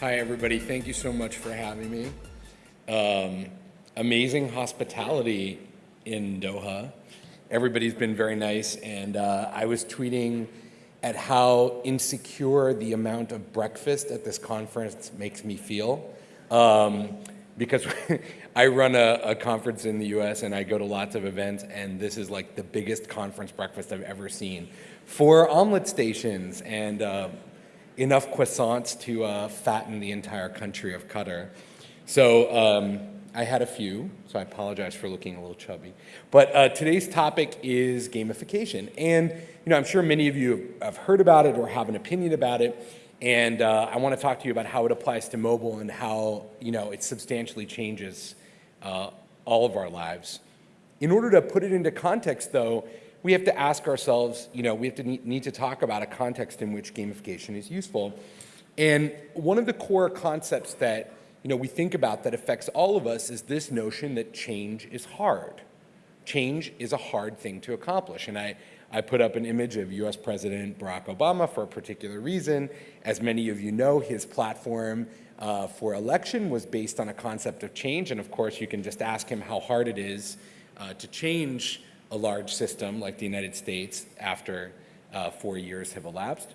Hi, everybody. Thank you so much for having me. Um, amazing hospitality in Doha. Everybody's been very nice, and uh, I was tweeting at how insecure the amount of breakfast at this conference makes me feel. Um, because I run a, a, conference in the US and I go to lots of events, and this is like the biggest conference breakfast I've ever seen. Four omelet stations and uh, enough croissants to uh, fatten the entire country of Qatar. So um, I had a few, so I apologize for looking a little chubby. But uh, today's topic is gamification. And you know, I'm sure many of you have heard about it or have an opinion about it. And uh, I want to talk to you about how it applies to mobile and how you know, it substantially changes uh, all of our lives. In order to put it into context, though, we have to ask ourselves, you know, we have to need, to talk about a context in which gamification is useful. And one of the core concepts that you know, we think about that affects all of us is this notion that change is hard. Change is a hard thing to accomplish. And I, I put up an image of US President Barack Obama for a particular reason. As many of you know, his platform uh, for election was based on a concept of change. And of course, you can just ask him how hard it is uh, to change a large system like the United States after uh, four years have elapsed.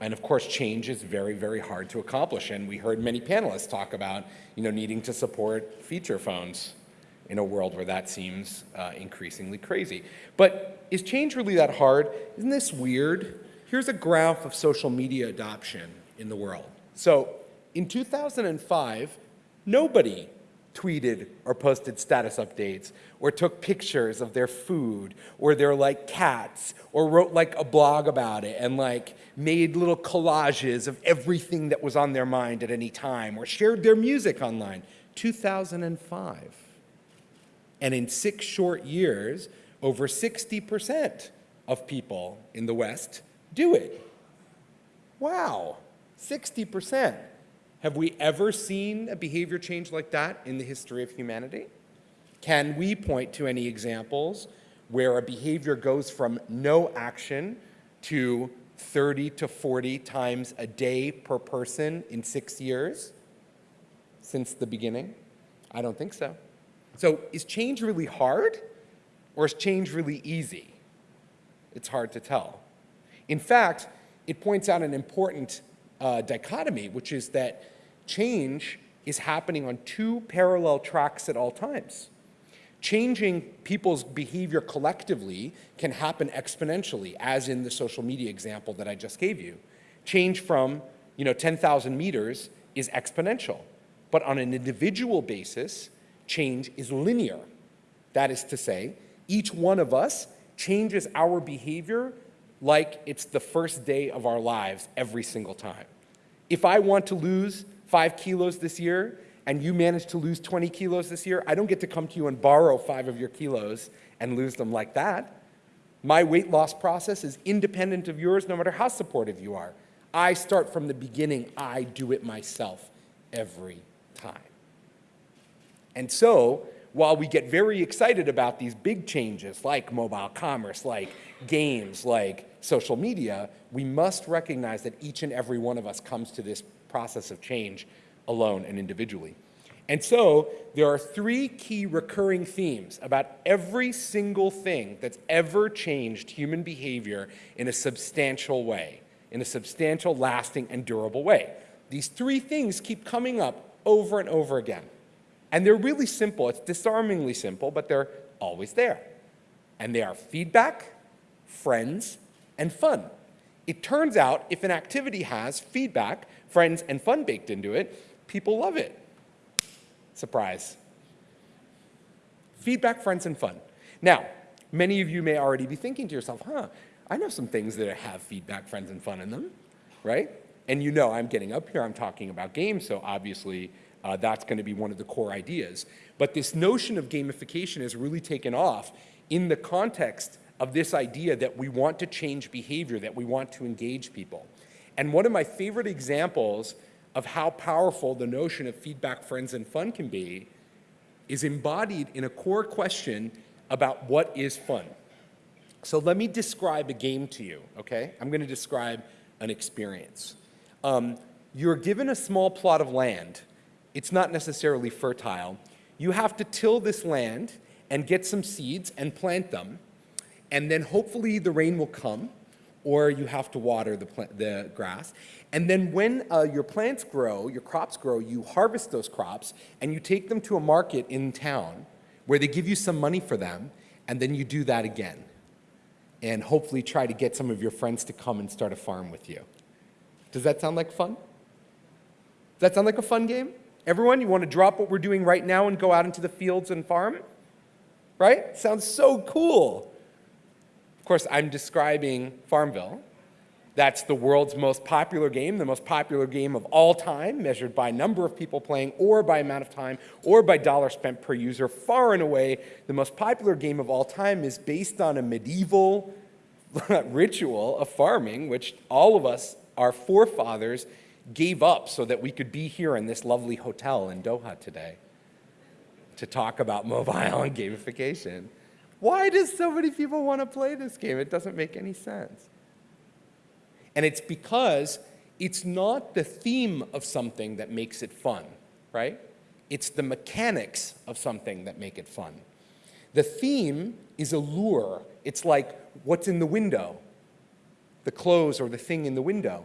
And of course, change is very, very hard to accomplish. And we heard many panelists talk about you know, needing to support feature phones in a world where that seems uh, increasingly crazy. But is change really that hard? Isn't this weird? Here's a graph of social media adoption in the world. So in 2005, nobody tweeted or posted status updates or took pictures of their food or their like cats or wrote like a blog about it and like made little collages of everything that was on their mind at any time or shared their music online. 2005 and in six short years over 60% of people in the west do it. Wow. 60% have we ever seen a behavior change like that in the history of humanity? Can we point to any examples where a behavior goes from no action to 30 to 40 times a day per person in six years since the beginning? I don't think so. So is change really hard or is change really easy? It's hard to tell. In fact, it points out an important uh, dichotomy, which is that change is happening on two parallel tracks at all times. Changing people's behavior collectively can happen exponentially, as in the social media example that I just gave you. Change from you know, 10,000 meters is exponential. But on an individual basis, change is linear. That is to say, each one of us changes our behavior like it's the first day of our lives every single time. If I want to lose five kilos this year and you manage to lose 20 kilos this year, I don't get to come to you and borrow five of your kilos and lose them like that. My weight loss process is independent of yours no matter how supportive you are. I start from the beginning. I do it myself every time. And so, while we get very excited about these big changes like mobile commerce, like games, like social media, we must recognize that each and every one of us comes to this process of change alone and individually. And so there are three key recurring themes about every single thing that's ever changed human behavior in a substantial way, in a substantial, lasting, and durable way. These three things keep coming up over and over again. And they're really simple. It's disarmingly simple, but they're always there. And they are feedback, friends, and fun. It turns out if an activity has feedback, friends, and fun baked into it, people love it. Surprise. Feedback, friends, and fun. Now, many of you may already be thinking to yourself, huh, I know some things that have feedback, friends, and fun in them, right? And you know I'm getting up here, I'm talking about games, so obviously uh, that's going to be one of the core ideas. But this notion of gamification has really taken off in the context of this idea that we want to change behavior, that we want to engage people. And one of my favorite examples of how powerful the notion of feedback, friends, and fun can be is embodied in a core question about what is fun. So let me describe a game to you, okay? I'm going to describe an experience. Um, you're given a small plot of land. It's not necessarily fertile. You have to till this land and get some seeds and plant them. And then hopefully the rain will come or you have to water the, the grass. And then when uh, your plants grow, your crops grow, you harvest those crops and you take them to a market in town where they give you some money for them and then you do that again. And hopefully try to get some of your friends to come and start a farm with you. Does that sound like fun? Does that sound like a fun game? Everyone, you want to drop what we're doing right now and go out into the fields and farm? Right? Sounds so cool. Of course, I'm describing Farmville. That's the world's most popular game, the most popular game of all time, measured by number of people playing, or by amount of time, or by dollar spent per user. Far and away, the most popular game of all time is based on a medieval ritual of farming, which all of us, our forefathers, gave up so that we could be here in this lovely hotel in Doha today to talk about mobile and gamification. Why does so many people want to play this game? It doesn't make any sense. And it's because it's not the theme of something that makes it fun, right? It's the mechanics of something that make it fun. The theme is a lure. It's like what's in the window, the clothes or the thing in the window.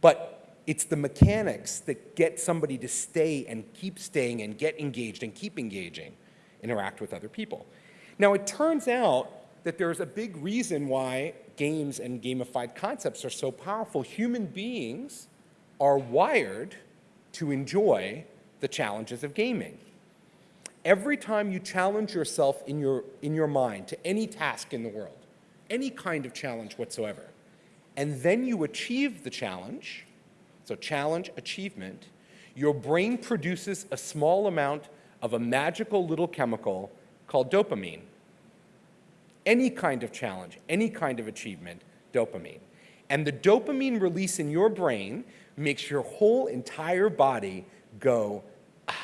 But it's the mechanics that get somebody to stay and keep staying and get engaged and keep engaging, interact with other people. Now, it turns out that there's a big reason why games and gamified concepts are so powerful. Human beings are wired to enjoy the challenges of gaming. Every time you challenge yourself in your, in your mind to any task in the world, any kind of challenge whatsoever, and then you achieve the challenge, so challenge, achievement, your brain produces a small amount of a magical little chemical called dopamine. Any kind of challenge, any kind of achievement, dopamine. And the dopamine release in your brain makes your whole entire body go, ah,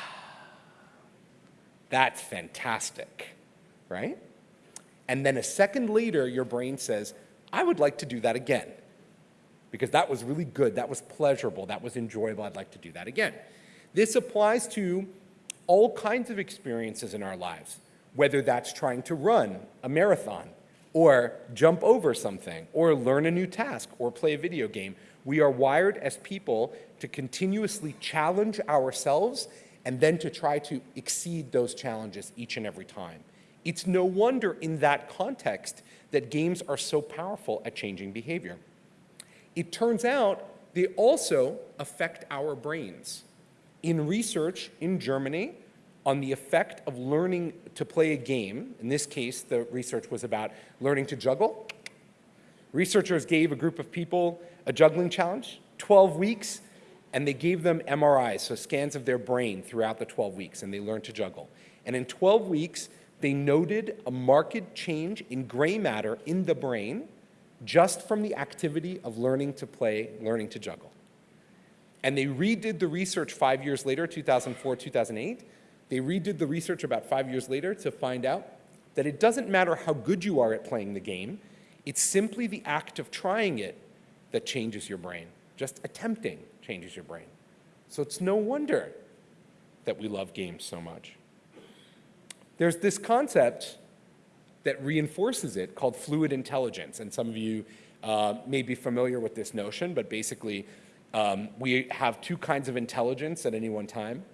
that's fantastic, right? And then a second later, your brain says, I would like to do that again because that was really good, that was pleasurable, that was enjoyable, I'd like to do that again. This applies to all kinds of experiences in our lives, whether that's trying to run a marathon, or jump over something, or learn a new task, or play a video game. We are wired as people to continuously challenge ourselves and then to try to exceed those challenges each and every time. It's no wonder in that context that games are so powerful at changing behavior. It turns out they also affect our brains. In research in Germany on the effect of learning to play a game, in this case, the research was about learning to juggle. Researchers gave a group of people a juggling challenge, 12 weeks, and they gave them MRIs, so scans of their brain throughout the 12 weeks, and they learned to juggle. And in 12 weeks, they noted a marked change in gray matter in the brain just from the activity of learning to play, learning to juggle. And they redid the research five years later, 2004, 2008. They redid the research about five years later to find out that it doesn't matter how good you are at playing the game, it's simply the act of trying it that changes your brain. Just attempting changes your brain. So it's no wonder that we love games so much. There's this concept that reinforces it called fluid intelligence. And some of you uh, may be familiar with this notion, but basically um, we have two kinds of intelligence at any one time.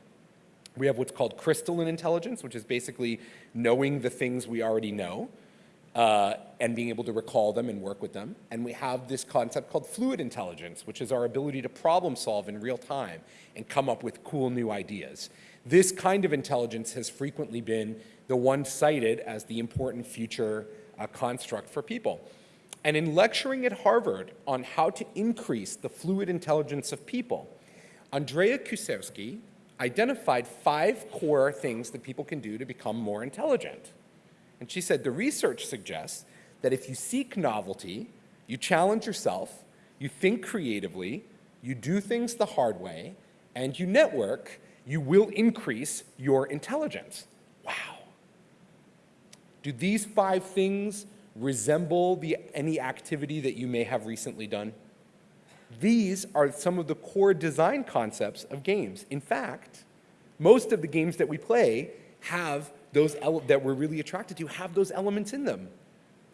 We have what's called crystalline intelligence, which is basically knowing the things we already know uh, and being able to recall them and work with them. And we have this concept called fluid intelligence, which is our ability to problem solve in real time and come up with cool new ideas. This kind of intelligence has frequently been the one cited as the important future uh, construct for people. And in lecturing at Harvard on how to increase the fluid intelligence of people, Andrea Kuszewski identified five core things that people can do to become more intelligent. And she said the research suggests that if you seek novelty, you challenge yourself, you think creatively, you do things the hard way, and you network, you will increase your intelligence. Wow. Do these five things resemble the, any activity that you may have recently done? These are some of the core design concepts of games. In fact, most of the games that we play have those that we're really attracted to have those elements in them.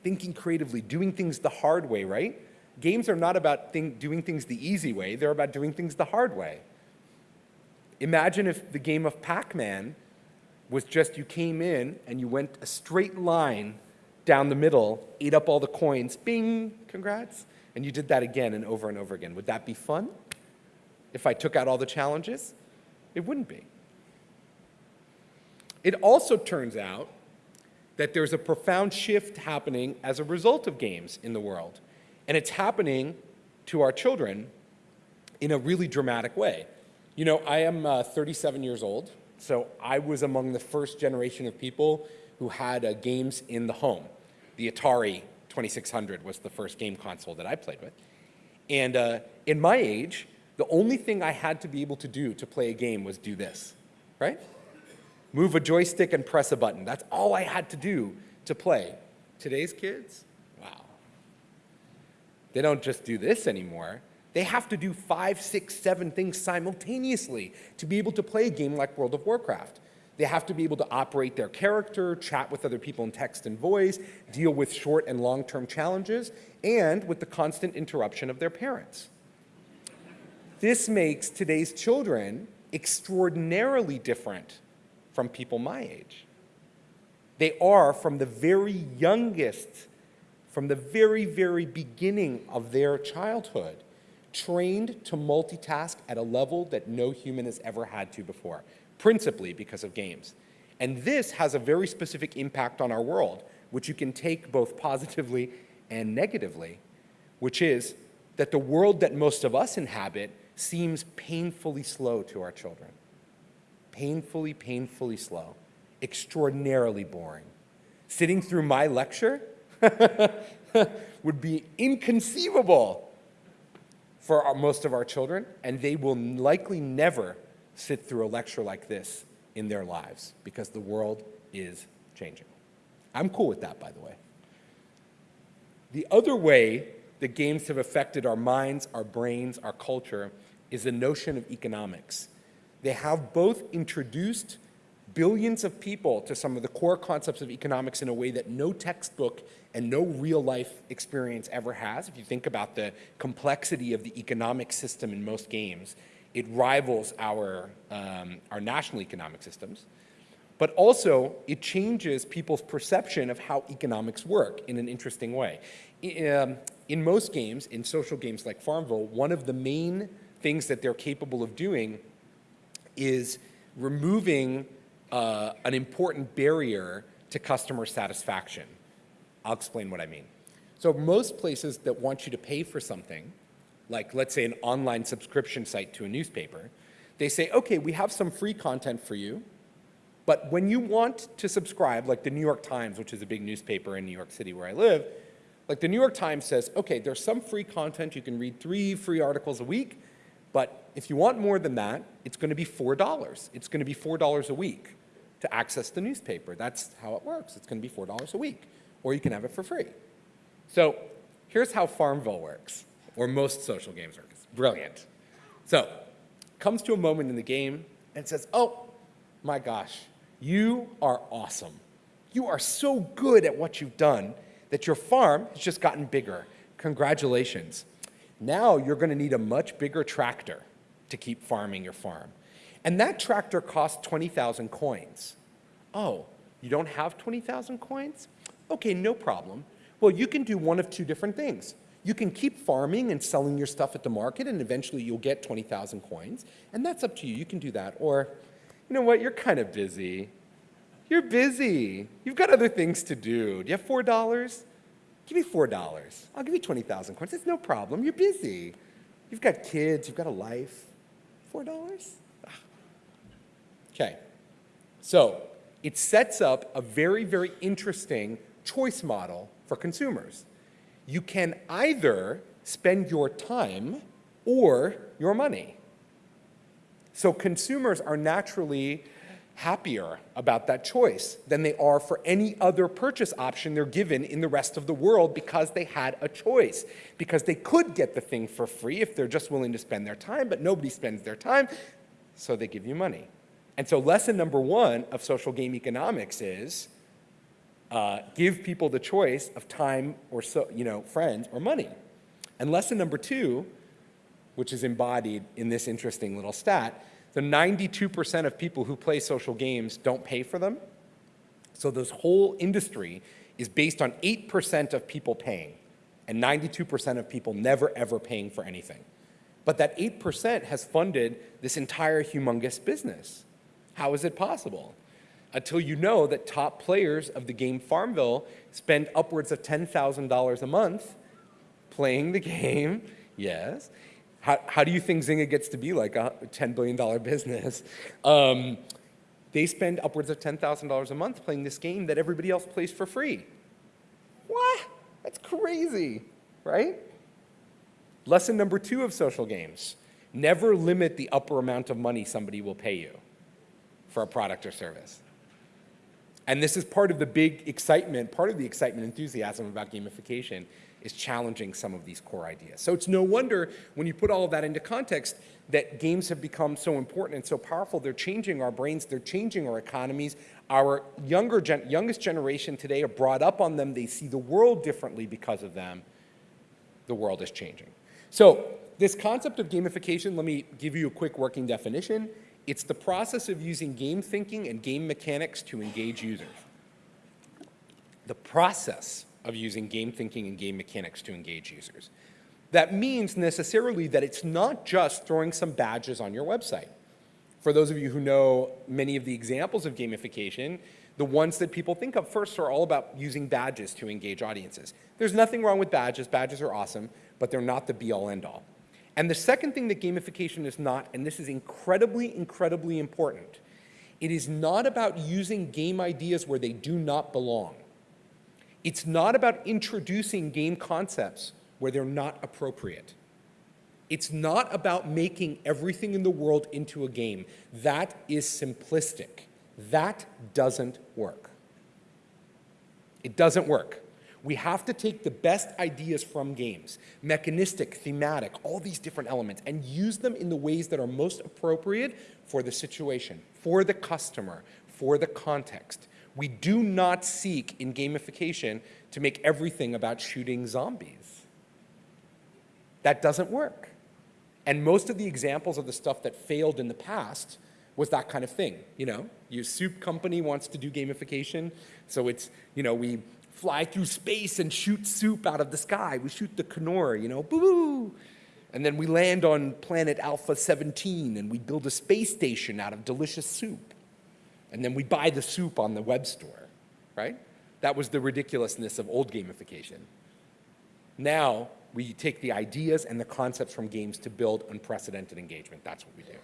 Thinking creatively, doing things the hard way, right? Games are not about doing things the easy way, they're about doing things the hard way. Imagine if the game of Pac-Man was just you came in and you went a straight line down the middle, ate up all the coins, bing, congrats, and you did that again and over and over again. Would that be fun? If I took out all the challenges? It wouldn't be. It also turns out that there's a profound shift happening as a result of games in the world. And it's happening to our children in a really dramatic way. You know, I am uh, 37 years old, so I was among the first generation of people who had uh, games in the home. The Atari 2600 was the first game console that I played with. And uh, in my age, the only thing I had to be able to do to play a game was do this, right? Move a joystick and press a button. That's all I had to do to play. Today's kids, wow. They don't just do this anymore. They have to do five, six, seven things simultaneously to be able to play a game like World of Warcraft. They have to be able to operate their character, chat with other people in text and voice, deal with short and long-term challenges, and with the constant interruption of their parents. This makes today's children extraordinarily different from people my age. They are, from the very youngest, from the very, very beginning of their childhood, trained to multitask at a level that no human has ever had to before principally because of games. And this has a very specific impact on our world, which you can take both positively and negatively, which is that the world that most of us inhabit seems painfully slow to our children. Painfully, painfully slow. Extraordinarily boring. Sitting through my lecture would be inconceivable for our, most of our children, and they will likely never sit through a lecture like this in their lives because the world is changing. I'm cool with that, by the way. The other way that games have affected our minds, our brains, our culture is the notion of economics. They have both introduced billions of people to some of the core concepts of economics in a way that no textbook and no real life experience ever has. If you think about the complexity of the economic system in most games, it rivals our, um, our national economic systems, but also it changes people's perception of how economics work in an interesting way. In, um, in most games, in social games like Farmville, one of the main things that they're capable of doing is removing uh, an important barrier to customer satisfaction. I'll explain what I mean. So most places that want you to pay for something like let's say an online subscription site to a newspaper, they say, okay, we have some free content for you, but when you want to subscribe, like the New York Times, which is a big newspaper in New York City where I live, like the New York Times says, okay, there's some free content, you can read three free articles a week, but if you want more than that, it's going to be $4. It's going to be $4 a week to access the newspaper. That's how it works. It's going to be $4 a week, or you can have it for free. So here's how Farmville works or most social games are. brilliant. So, comes to a moment in the game and says, oh, my gosh, you are awesome. You are so good at what you've done that your farm has just gotten bigger. Congratulations. Now you're going to need a much bigger tractor to keep farming your farm. And that tractor costs 20,000 coins. Oh, you don't have 20,000 coins? Okay, no problem. Well, you can do one of two different things. You can keep farming and selling your stuff at the market and eventually you'll get 20,000 coins. And that's up to you. You can do that. Or, you know what, you're kind of busy. You're busy. You've got other things to do. Do you have $4? Give me $4. I'll give you 20,000 coins. It's no problem. You're busy. You've got kids. You've got a life. $4? Ah. Okay. So it sets up a very, very interesting choice model for consumers you can either spend your time or your money. So consumers are naturally happier about that choice than they are for any other purchase option they're given in the rest of the world because they had a choice, because they could get the thing for free if they're just willing to spend their time, but nobody spends their time, so they give you money. And so lesson number one of social game economics is uh, give people the choice of time or so, you know, friends or money. And lesson number two, which is embodied in this interesting little stat, the 92% of people who play social games don't pay for them. So this whole industry is based on 8% of people paying and 92% of people never ever paying for anything. But that 8% has funded this entire humongous business. How is it possible? Until you know that top players of the game Farmville spend upwards of $10,000 a month playing the game, yes, how, how do you think Zynga gets to be like a $10 billion business? Um, they spend upwards of $10,000 a month playing this game that everybody else plays for free. What? That's crazy, right? Lesson number two of social games. Never limit the upper amount of money somebody will pay you for a product or service. And this is part of the big excitement, part of the excitement enthusiasm about gamification is challenging some of these core ideas. So it's no wonder when you put all of that into context that games have become so important and so powerful. They're changing our brains, they're changing our economies. Our younger gen youngest generation today are brought up on them. They see the world differently because of them. The world is changing. So this concept of gamification, let me give you a quick working definition. It's the process of using game thinking and game mechanics to engage users. The process of using game thinking and game mechanics to engage users. That means necessarily that it's not just throwing some badges on your website. For those of you who know many of the examples of gamification, the ones that people think of first are all about using badges to engage audiences. There's nothing wrong with badges. Badges are awesome, but they're not the be-all, end-all. And the second thing that gamification is not, and this is incredibly, incredibly important, it is not about using game ideas where they do not belong. It's not about introducing game concepts where they're not appropriate. It's not about making everything in the world into a game. That is simplistic. That doesn't work. It doesn't work. We have to take the best ideas from games, mechanistic, thematic, all these different elements, and use them in the ways that are most appropriate for the situation, for the customer, for the context. We do not seek in gamification to make everything about shooting zombies. That doesn't work. And most of the examples of the stuff that failed in the past was that kind of thing. You know, your soup company wants to do gamification, so it's, you know, we fly through space and shoot soup out of the sky. We shoot the Knorr, you know, boo-boo. And then we land on planet Alpha 17 and we build a space station out of delicious soup and then we buy the soup on the web store, right? That was the ridiculousness of old gamification. Now, we take the ideas and the concepts from games to build unprecedented engagement. That's what we do.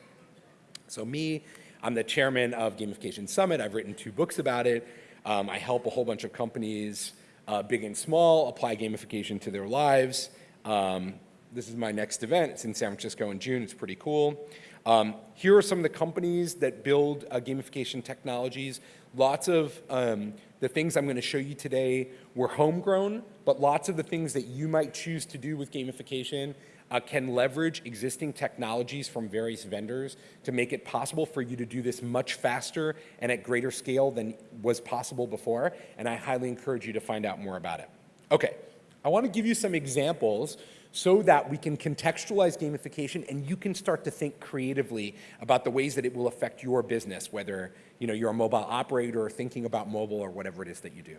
So me, I'm the chairman of Gamification Summit. I've written two books about it. Um, I help a whole bunch of companies, uh, big and small, apply gamification to their lives. Um, this is my next event. It's in San Francisco in June. It's pretty cool. Um, here are some of the companies that build uh, gamification technologies. Lots of um, the things I'm going to show you today were homegrown, but lots of the things that you might choose to do with gamification uh, can leverage existing technologies from various vendors to make it possible for you to do this much faster and at greater scale than was possible before, and I highly encourage you to find out more about it. Okay, I want to give you some examples so that we can contextualize gamification and you can start to think creatively about the ways that it will affect your business, whether you know, you're a mobile operator or thinking about mobile or whatever it is that you do.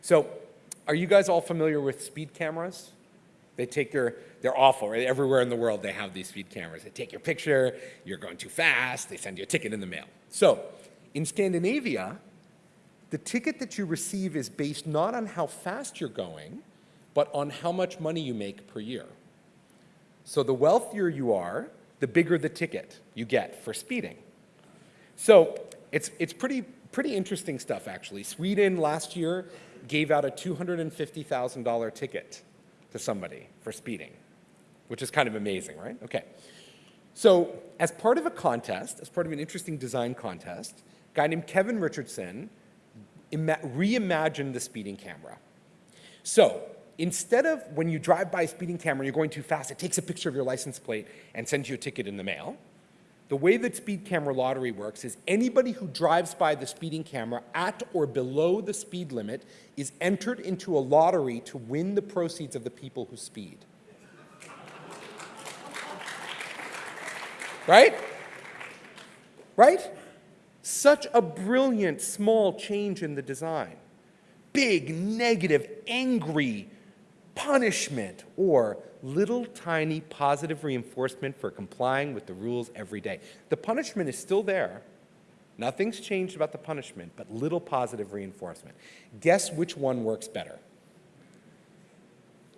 So are you guys all familiar with speed cameras? They take your, they're awful, right? Everywhere in the world they have these speed cameras. They take your picture, you're going too fast, they send you a ticket in the mail. So in Scandinavia, the ticket that you receive is based not on how fast you're going, but on how much money you make per year. So the wealthier you are, the bigger the ticket you get for speeding. So it's, it's pretty, pretty interesting stuff, actually. Sweden last year gave out a $250,000 ticket to somebody for speeding, which is kind of amazing, right? Okay. So as part of a contest, as part of an interesting design contest, a guy named Kevin Richardson reimagined the speeding camera. So instead of when you drive by a speeding camera you're going too fast, it takes a picture of your license plate and sends you a ticket in the mail. The way that speed camera lottery works is anybody who drives by the speeding camera at or below the speed limit is entered into a lottery to win the proceeds of the people who speed. Right? Right? Such a brilliant small change in the design. Big, negative, angry punishment or little tiny positive reinforcement for complying with the rules every day. The punishment is still there. Nothing's changed about the punishment, but little positive reinforcement. Guess which one works better?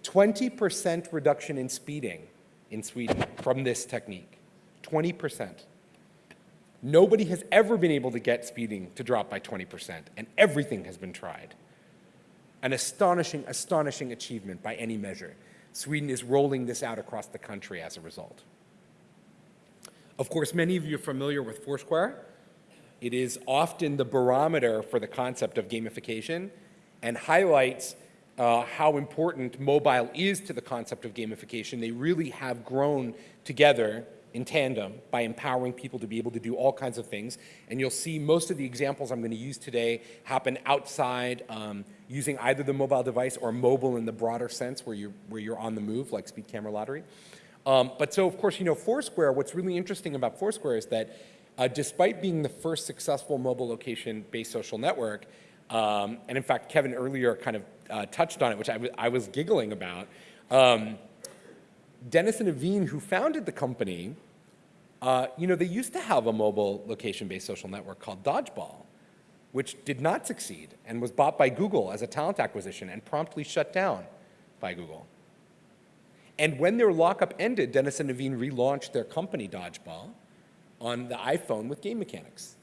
20% reduction in speeding in Sweden from this technique. 20%. Nobody has ever been able to get speeding to drop by 20%, and everything has been tried. An astonishing, astonishing achievement by any measure. Sweden is rolling this out across the country as a result. Of course, many of you are familiar with Foursquare. It is often the barometer for the concept of gamification and highlights uh, how important mobile is to the concept of gamification. They really have grown together in tandem by empowering people to be able to do all kinds of things. And you'll see most of the examples I'm going to use today happen outside um, using either the mobile device or mobile in the broader sense where you're, where you're on the move, like Speed Camera Lottery. Um, but so, of course, you know, Foursquare, what's really interesting about Foursquare is that uh, despite being the first successful mobile location-based social network, um, and in fact, Kevin earlier kind of uh, touched on it, which I, was giggling about, um, Dennis and Naveen, who founded the company, uh, you know, they used to have a mobile location-based social network called Dodgeball, which did not succeed and was bought by Google as a talent acquisition and promptly shut down by Google. And when their lockup ended, Dennis and Naveen relaunched their company, Dodgeball, on the iPhone with game mechanics.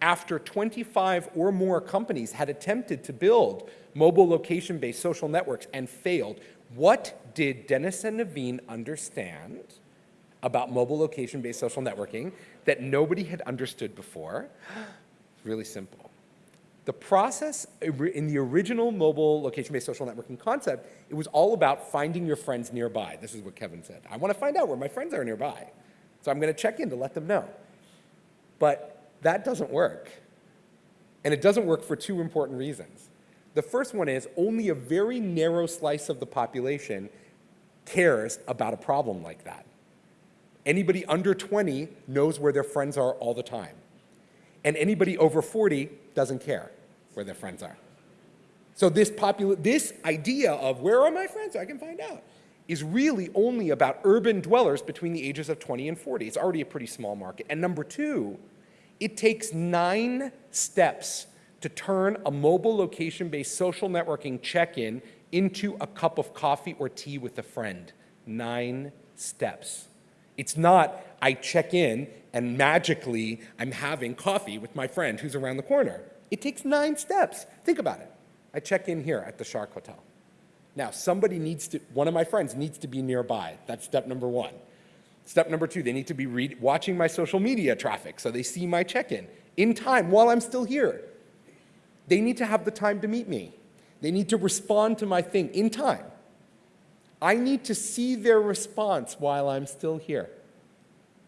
After 25 or more companies had attempted to build mobile location-based social networks and failed, what did Dennis and Naveen understand about mobile location-based social networking that nobody had understood before? really simple. The process in the original mobile location-based social networking concept, it was all about finding your friends nearby. This is what Kevin said. I want to find out where my friends are nearby. So I'm going to check in to let them know. But that doesn't work. And it doesn't work for two important reasons. The first one is only a very narrow slice of the population cares about a problem like that. Anybody under 20 knows where their friends are all the time. And anybody over 40 doesn't care where their friends are. So this, this idea of where are my friends, I can find out, is really only about urban dwellers between the ages of 20 and 40. It's already a pretty small market. And number two, it takes nine steps to turn a mobile location-based social networking check-in into a cup of coffee or tea with a friend. Nine steps. It's not I check in and magically I'm having coffee with my friend who's around the corner. It takes nine steps. Think about it. I check in here at the Shark Hotel. Now, somebody needs to, one of my friends needs to be nearby. That's step number one. Step number two, they need to be read, watching my social media traffic so they see my check-in in time while I'm still here. They need to have the time to meet me. They need to respond to my thing in time. I need to see their response while I'm still here,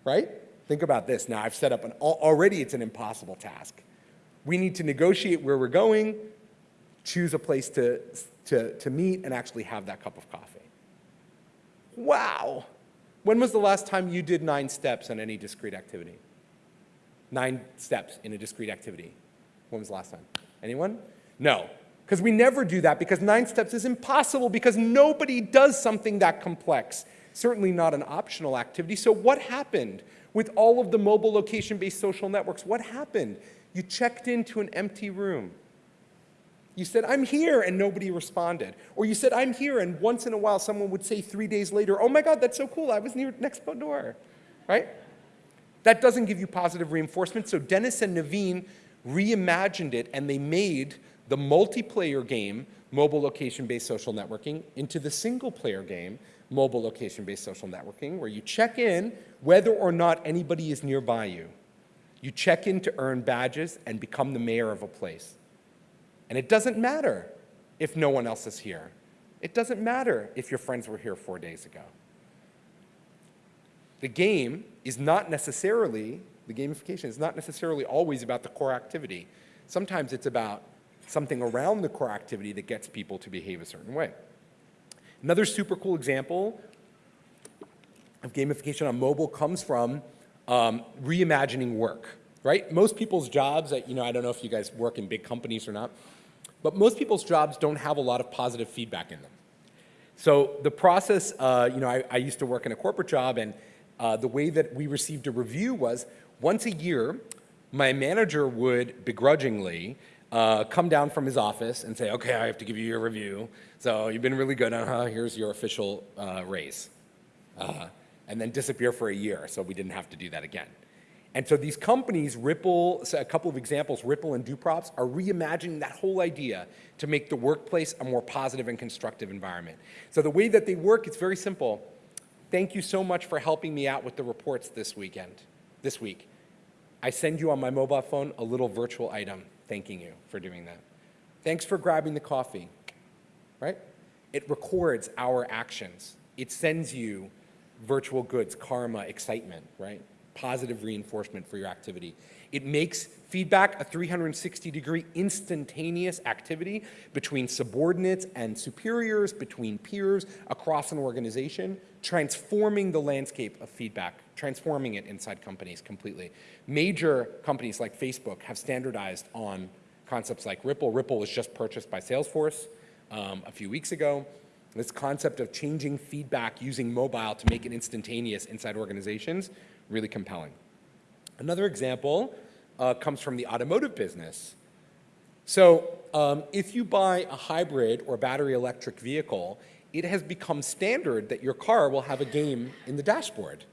right? Think about this. Now I've set up an, already it's an impossible task. We need to negotiate where we're going, choose a place to, to, to meet, and actually have that cup of coffee. Wow. When was the last time you did nine steps on any discrete activity? Nine steps in a discrete activity. When was the last time? Anyone? No. Because we never do that because nine steps is impossible because nobody does something that complex. Certainly not an optional activity. So what happened with all of the mobile location-based social networks? What happened? You checked into an empty room. You said, I'm here, and nobody responded. Or you said, I'm here, and once in a while someone would say three days later, oh my God, that's so cool, I was near next door, right? That doesn't give you positive reinforcement, so Dennis and Naveen reimagined it, and they made the multiplayer game, mobile location-based social networking, into the single-player game, mobile location-based social networking, where you check in whether or not anybody is nearby you. You check in to earn badges and become the mayor of a place. And it doesn't matter if no one else is here. It doesn't matter if your friends were here four days ago. The game is not necessarily, the gamification is not necessarily always about the core activity. Sometimes it's about something around the core activity that gets people to behave a certain way. Another super cool example of gamification on mobile comes from um, reimagining work, right? Most people's jobs, you know, I don't know if you guys work in big companies or not, but most people's jobs don't have a lot of positive feedback in them. So the process, uh, you know, I, I, used to work in a corporate job and uh, the way that we received a review was once a year, my manager would begrudgingly uh, come down from his office and say, okay, I have to give you your review. So you've been really good, uh-huh, here's your official uh, raise. Uh, and then disappear for a year, so we didn't have to do that again. And so these companies, Rypple, a couple of examples, Rypple and DueProps, are reimagining that whole idea to make the workplace a more positive and constructive environment. So the way that they work, it's very simple. Thank you so much for helping me out with the reports this weekend, this week. I send you on my mobile phone a little virtual item thanking you for doing that. Thanks for grabbing the coffee, right? It records our actions. It sends you virtual goods, karma, excitement, right? positive reinforcement for your activity. It makes feedback a 360 degree instantaneous activity between subordinates and superiors, between peers, across an organization, transforming the landscape of feedback, transforming it inside companies completely. Major companies like Facebook have standardized on concepts like Rypple. Rypple was just purchased by Salesforce um, a few weeks ago. This concept of changing feedback using mobile to make it instantaneous inside organizations really compelling. Another example uh, comes from the automotive business. So um, if you buy a hybrid or battery electric vehicle, it has become standard that your car will have a game in the dashboard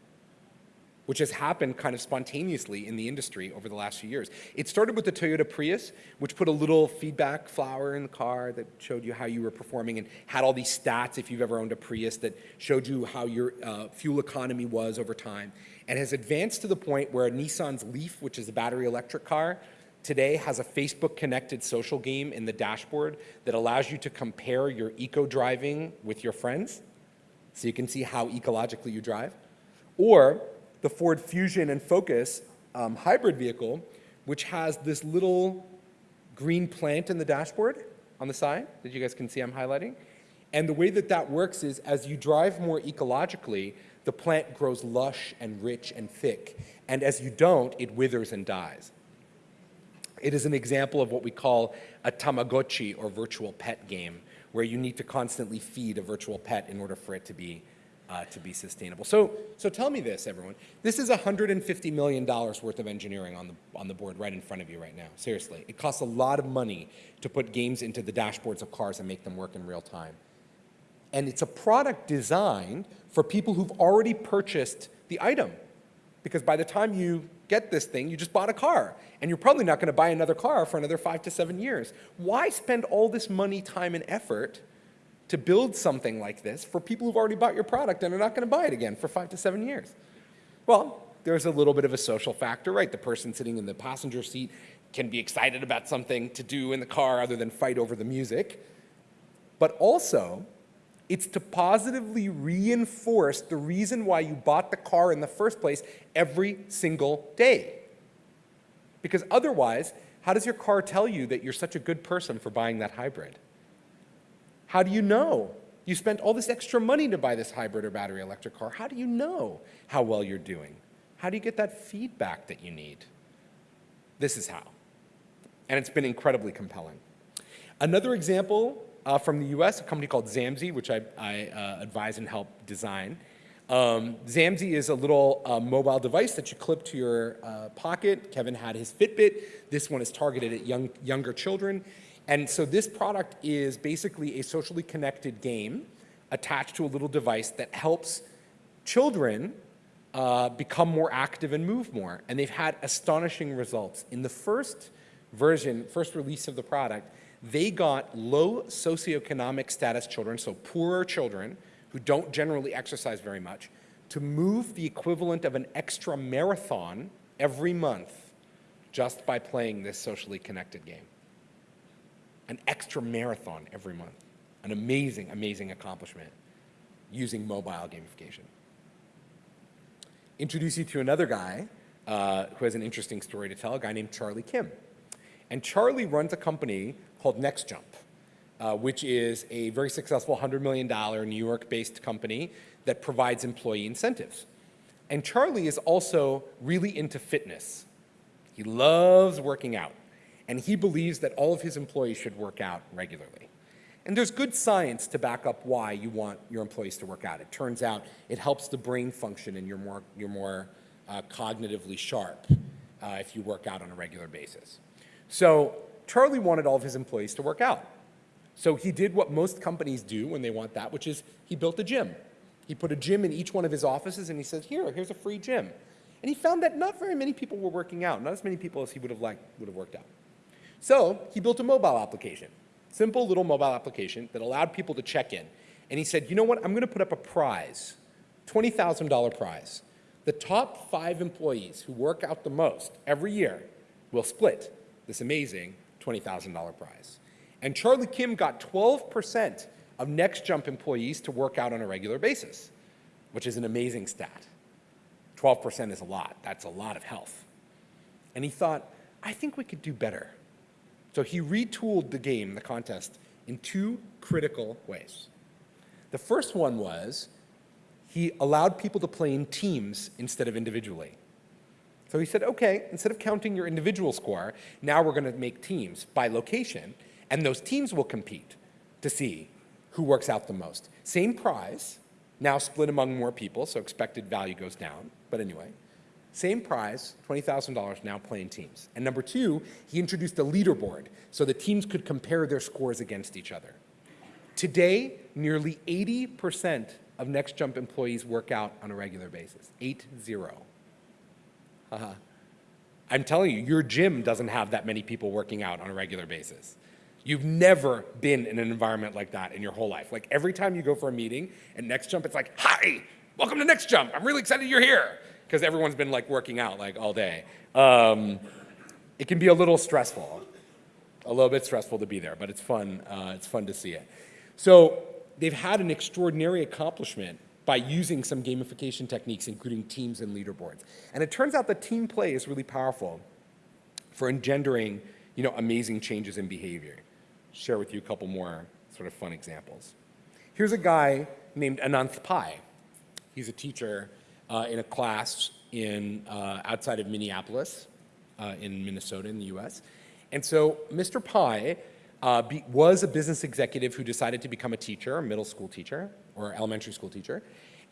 which has happened kind of spontaneously in the industry over the last few years. It started with the Toyota Prius, which put a little feedback flower in the car that showed you how you were performing and had all these stats, if you've ever owned a Prius, that showed you how your uh, fuel economy was over time, and has advanced to the point where Nissan's Leaf, which is a battery electric car, today has a Facebook connected social game in the dashboard that allows you to compare your eco driving with your friends so you can see how ecologically you drive. Or the Ford Fusion and Focus um, hybrid vehicle, which has this little green plant in the dashboard on the side that you guys can see I'm highlighting. And the way that that works is as you drive more ecologically, the plant grows lush and rich and thick. And as you don't, it withers and dies. It is an example of what we call a Tamagotchi or virtual pet game, where you need to constantly feed a virtual pet in order for it to be uh, to be sustainable. So, so tell me this, everyone. This is $150 million worth of engineering on the, on the board right in front of you right now. Seriously. It costs a lot of money to put games into the dashboards of cars and make them work in real time. And it's a product designed for people who've already purchased the item. Because by the time you get this thing, you just bought a car. And you're probably not going to buy another car for another five to seven years. Why spend all this money, time, and effort to build something like this for people who've already bought your product and are not going to buy it again for five to seven years? Well, there's a little bit of a social factor, right? The person sitting in the passenger seat can be excited about something to do in the car other than fight over the music. But also, it's to positively reinforce the reason why you bought the car in the first place every single day. Because otherwise, how does your car tell you that you're such a good person for buying that hybrid? How do you know? You spent all this extra money to buy this hybrid or battery electric car. How do you know how well you're doing? How do you get that feedback that you need? This is how. And it's been incredibly compelling. Another example uh, from the US, a company called Zamzee, which I, I uh, advise and help design. Um, Zamzee is a little uh, mobile device that you clip to your uh, pocket. Kevin had his Fitbit. This one is targeted at young, younger children. And so this product is basically a socially connected game attached to a little device that helps children uh, become more active and move more. And they've had astonishing results. In the first version, first release of the product, they got low socioeconomic status children, so poorer children who don't generally exercise very much, to move the equivalent of an extra marathon every month just by playing this socially connected game. An extra marathon every month. An amazing, amazing accomplishment using mobile gamification. Introduce you to another guy uh, who has an interesting story to tell, a guy named Charlie Kim. And Charlie runs a company called NextJump, uh, which is a very successful $100 million New York-based company that provides employee incentives. And Charlie is also really into fitness. He loves working out, and he believes that all of his employees should work out regularly. And there's good science to back up why you want your employees to work out. It turns out it helps the brain function and you're more, you're more uh, cognitively sharp uh, if you work out on a regular basis. So Charlie wanted all of his employees to work out. So he did what most companies do when they want that, which is he built a gym. He put a gym in each one of his offices and he said, here, here's a free gym. And he found that not very many people were working out, not as many people as he would have liked would have worked out. So he built a mobile application, simple little mobile application that allowed people to check in. And he said, you know what, I'm gonna put up a prize, $20,000 prize. The top five employees who work out the most every year will split this amazing $20,000 prize. And Charlie Kim got 12% of NextJump employees to work out on a regular basis, which is an amazing stat. 12% is a lot. That's a lot of health. And he thought, I think we could do better. So he retooled the game, the contest, in two critical ways. The first one was he allowed people to play in teams instead of individually. So he said, okay, instead of counting your individual score, now we're going to make teams by location, and those teams will compete to see who works out the most. Same prize, now split among more people, so expected value goes down. But anyway, same prize, $20,000 now playing teams. And number two, he introduced a leaderboard so the teams could compare their scores against each other. Today, nearly 80% of NextJump employees work out on a regular basis, eight zero. Uh-huh. I'm telling you, your gym doesn't have that many people working out on a regular basis. You've never been in an environment like that in your whole life. Like every time you go for a meeting at NextJump, it's like, hi, welcome to NextJump. I'm really excited you're here. Because everyone's been like working out like all day. Um, it can be a little stressful, a little bit stressful to be there, but it's fun, uh, it's fun to see it. So they've had an extraordinary accomplishment by using some gamification techniques, including teams and leaderboards. And it turns out that team play is really powerful for engendering you know, amazing changes in behavior share with you a couple more sort of fun examples. Here's a guy named Ananth Pai. He's a teacher uh, in a class in, uh, outside of Minneapolis uh, in Minnesota in the US. And so Mr. Pai uh, be, was a business executive who decided to become a teacher, a middle school teacher or elementary school teacher.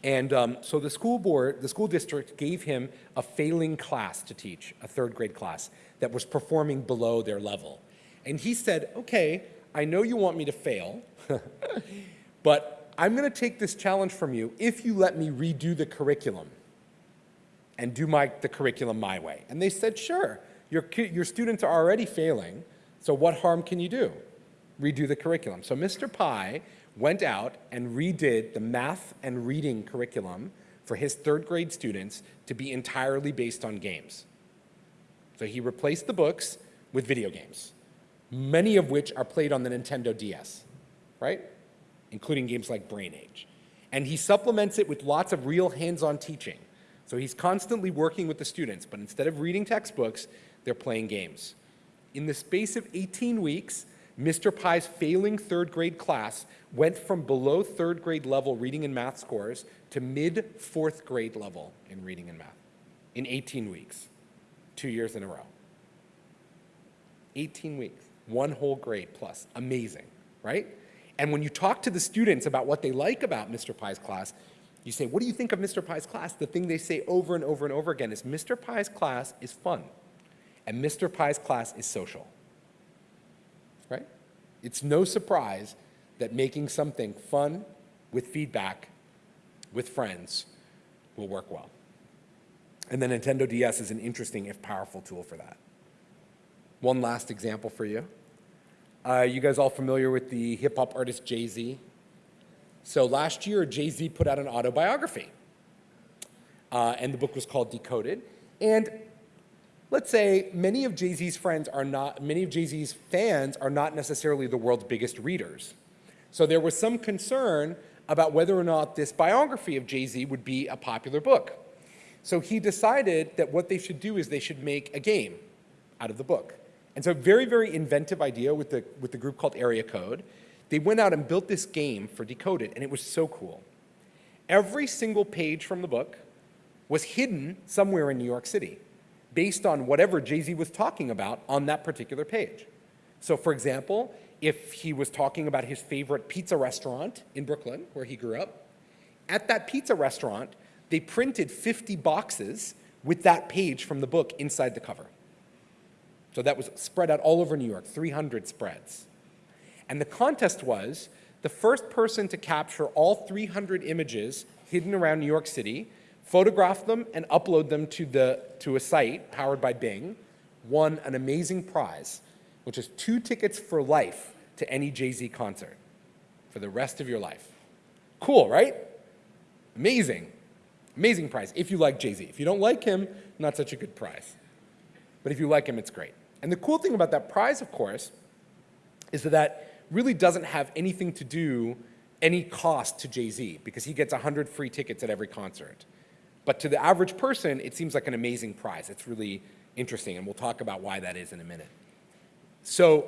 And um, so the school board, the school district gave him a failing class to teach, a third grade class that was performing below their level. And he said, okay, I know you want me to fail, but I'm going to take this challenge from you if you let me redo the curriculum and do my, the curriculum my way. And they said, sure, your, your students are already failing, so what harm can you do? Redo the curriculum. So Mr. Pai went out and redid the math and reading curriculum for his third grade students to be entirely based on games. So he replaced the books with video games many of which are played on the Nintendo DS, right? Including games like Brain Age. And he supplements it with lots of real hands-on teaching. So he's constantly working with the students, but instead of reading textbooks, they're playing games. In the space of 18 weeks, Mr. Pai's failing third grade class went from below third grade level reading and math scores to mid fourth grade level in reading and math in 18 weeks, two years in a row. 18 weeks one whole grade plus. Amazing, right? And when you talk to the students about what they like about Mr. Pai's class, you say, what do you think of Mr. Pai's class? The thing they say over and over and over again is Mr. Pai's class is fun and Mr. Pai's class is social, right? It's no surprise that making something fun with feedback with friends will work well. And the Nintendo DS is an interesting, if powerful tool for that. One last example for you. Uh, you guys all familiar with the hip hop artist Jay-Z? So last year, Jay-Z put out an autobiography. Uh, and the book was called Decoded. And let's say many of Jay-Z's friends are not, many of Jay-Z's fans are not necessarily the world's biggest readers. So there was some concern about whether or not this biography of Jay-Z would be a popular book. So he decided that what they should do is they should make a game out of the book. And so a very, very inventive idea with the, with the group called Area Code. They went out and built this game for Decoded, and it was so cool. Every single page from the book was hidden somewhere in New York City based on whatever Jay-Z was talking about on that particular page. So for example, if he was talking about his favorite pizza restaurant in Brooklyn, where he grew up, at that pizza restaurant, they printed 50 boxes with that page from the book inside the cover. So that was spread out all over New York, 300 spreads. And the contest was the first person to capture all 300 images hidden around New York City, photograph them and upload them to, the, to a site powered by Bing, won an amazing prize, which is two tickets for life to any Jay-Z concert for the rest of your life. Cool, right? Amazing. Amazing prize if you like Jay-Z. If you don't like him, not such a good prize. But if you like him, it's great. And the cool thing about that prize, of course, is that that really doesn't have anything to do, any cost to Jay-Z, because he gets 100 free tickets at every concert. But to the average person, it seems like an amazing prize. It's really interesting, and we'll talk about why that is in a minute. So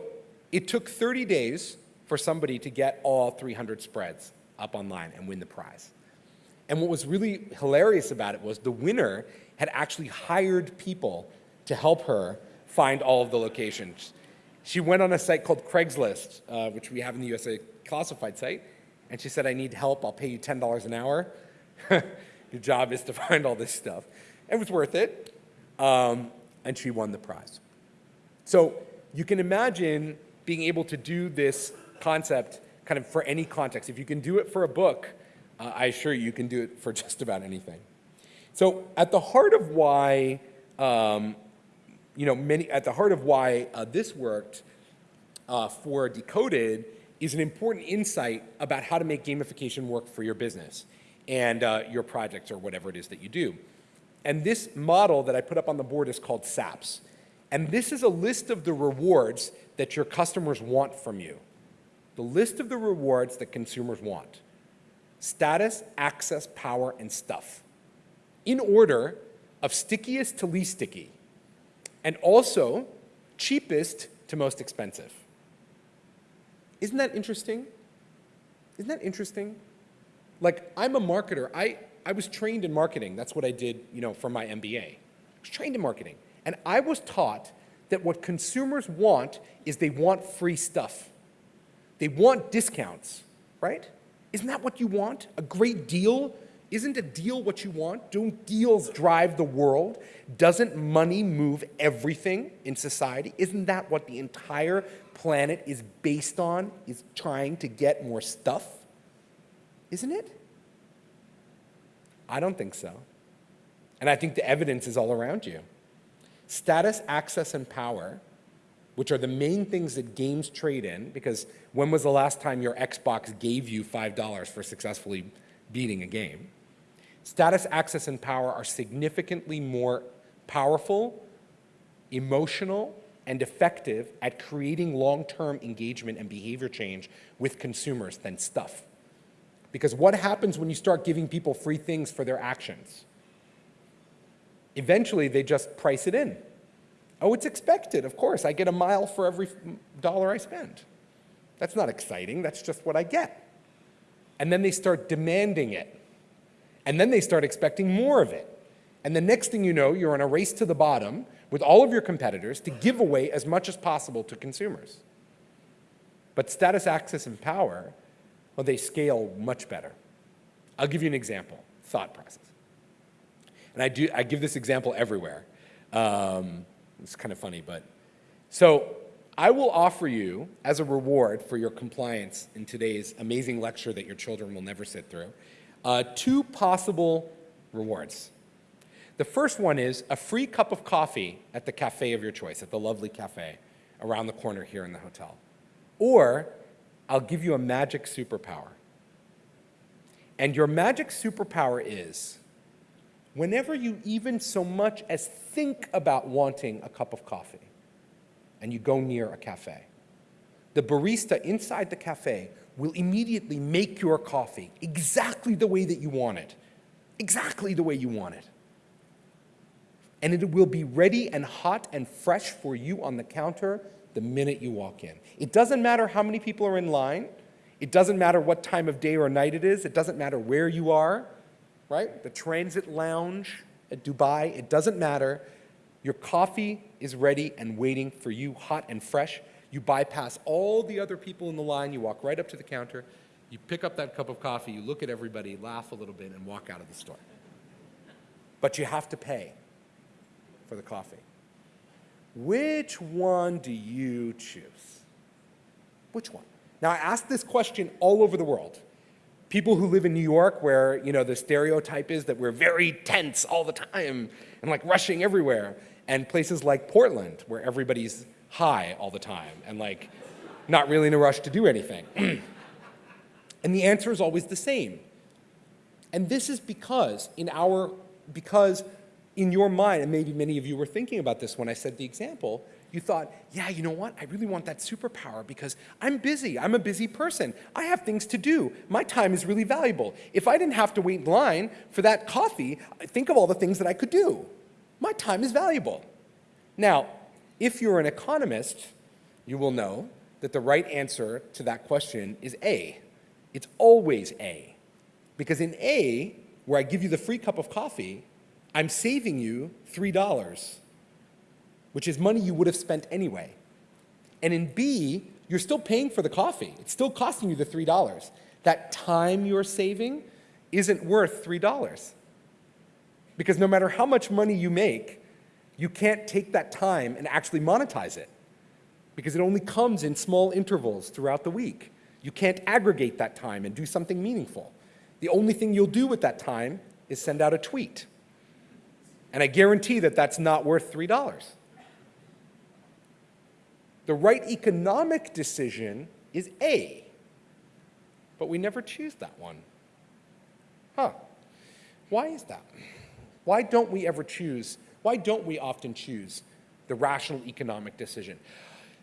it took 30 days for somebody to get all 300 spreads up online and win the prize. And what was really hilarious about it was the winner had actually hired people to help her find all of the locations. She went on a site called Craigslist, uh, which we have in the USA classified site, and she said, I need help, I'll pay you $10 an hour. Your job is to find all this stuff. It was worth it, um, and she won the prize. So you can imagine being able to do this concept kind of for any context. If you can do it for a book, uh, I assure you, you can do it for just about anything. So at the heart of why, um, you know, many, at the heart of why uh, this worked uh, for Decoded is an important insight about how to make gamification work for your business and uh, your projects or whatever it is that you do. And this model that I put up on the board is called SAPS. And this is a list of the rewards that your customers want from you. The list of the rewards that consumers want status, access, power, and stuff, in order of stickiest to least sticky, and also cheapest to most expensive. Isn't that interesting? Isn't that interesting? Like, I'm a marketer. I, I was trained in marketing. That's what I did, you know, for my MBA. I was trained in marketing. And I was taught that what consumers want is they want free stuff. They want discounts, right? Isn't that what you want? A great deal? Isn't a deal what you want? Don't deals drive the world? Doesn't money move everything in society? Isn't that what the entire planet is based on, is trying to get more stuff? Isn't it? I don't think so. And I think the evidence is all around you. Status, access, and power which are the main things that games trade in, because when was the last time your Xbox gave you $5 for successfully beating a game? Status, access, and power are significantly more powerful, emotional, and effective at creating long-term engagement and behavior change with consumers than stuff. Because what happens when you start giving people free things for their actions? Eventually, they just price it in. Oh, it's expected, of course. I get a mile for every dollar I spend. That's not exciting, that's just what I get. And then they start demanding it. And then they start expecting more of it. And the next thing you know, you're in a race to the bottom with all of your competitors to give away as much as possible to consumers. But status, access, and power, well, they scale much better. I'll give you an example, thought process. And I, do, I give this example everywhere. Um, it's kind of funny, but. So I will offer you, as a reward for your compliance in today's amazing lecture that your children will never sit through, uh, two possible rewards. The first one is a free cup of coffee at the cafe of your choice, at the lovely cafe around the corner here in the hotel. Or I'll give you a magic superpower. And your magic superpower is whenever you even so much as think about wanting a cup of coffee and you go near a cafe, the barista inside the cafe will immediately make your coffee exactly the way that you want it, exactly the way you want it. And it will be ready and hot and fresh for you on the counter the minute you walk in. It doesn't matter how many people are in line. It doesn't matter what time of day or night it is. It doesn't matter where you are, right? The transit lounge at Dubai, it doesn't matter. Your coffee is ready and waiting for you hot and fresh you bypass all the other people in the line, you walk right up to the counter, you pick up that cup of coffee, you look at everybody, laugh a little bit, and walk out of the store. But you have to pay for the coffee. Which one do you choose? Which one? Now, I ask this question all over the world. People who live in New York, where you know the stereotype is that we're very tense all the time and like rushing everywhere, and places like Portland, where everybody's high all the time and like not really in a rush to do anything. and the answer is always the same. And this is because in our, because in your mind, and maybe many of you were thinking about this when I said the example, you thought, yeah, you know what? I really want that superpower because I'm busy. I'm a busy person. I have things to do. My time is really valuable. If I didn't have to wait in line for that coffee, think of all the things that I could do. My time is valuable. Now, if you're an economist, you will know that the right answer to that question is A. It's always A. Because in A, where I give you the free cup of coffee, I'm saving you $3, which is money you would have spent anyway. And in B, you're still paying for the coffee. It's still costing you the $3. That time you're saving isn't worth $3. Because no matter how much money you make, you can't take that time and actually monetize it because it only comes in small intervals throughout the week. You can't aggregate that time and do something meaningful. The only thing you'll do with that time is send out a tweet. And I guarantee that that's not worth $3. The right economic decision is A, but we never choose that one. Huh. Why is that? Why don't we ever choose why don't we often choose the rational economic decision?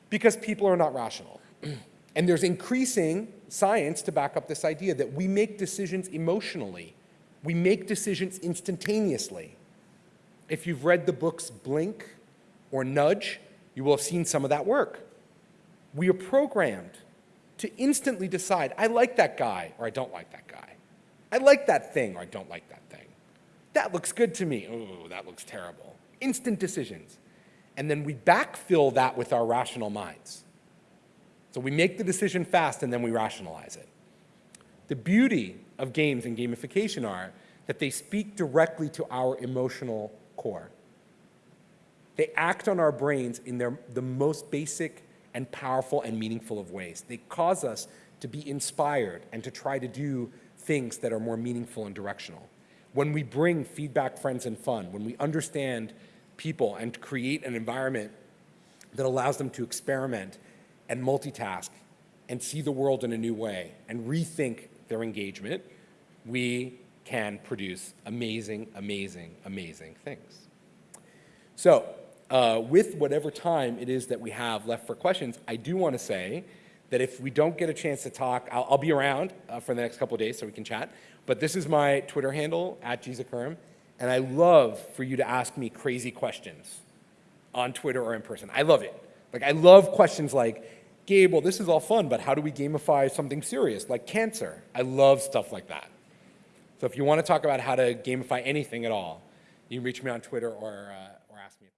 Because people are not rational. and there's increasing science to back up this idea that we make decisions emotionally. We make decisions instantaneously. If you've read the books Blink or Nudge, you will have seen some of that work. We are programmed to instantly decide, I like that guy or I don't like that guy. I like that thing or I don't like that thing. That looks good to me. Oh, that looks terrible. Instant decisions. And then we backfill that with our rational minds. So we make the decision fast and then we rationalize it. The beauty of games and gamification are that they speak directly to our emotional core. They act on our brains in their, the most basic and powerful and meaningful of ways. They cause us to be inspired and to try to do things that are more meaningful and directional when we bring feedback, friends, and fun, when we understand people and create an environment that allows them to experiment and multitask and see the world in a new way and rethink their engagement, we can produce amazing, amazing, amazing things. So uh, with whatever time it is that we have left for questions, I do want to say that if we don't get a chance to talk, I'll, I'll be around uh, for the next couple of days so we can chat. But this is my Twitter handle, at gzicherm, and I love for you to ask me crazy questions on Twitter or in person. I love it. Like, I love questions like, Gabe, well, this is all fun, but how do we gamify something serious, like cancer? I love stuff like that. So if you want to talk about how to gamify anything at all, you can reach me on Twitter or, uh, or ask me.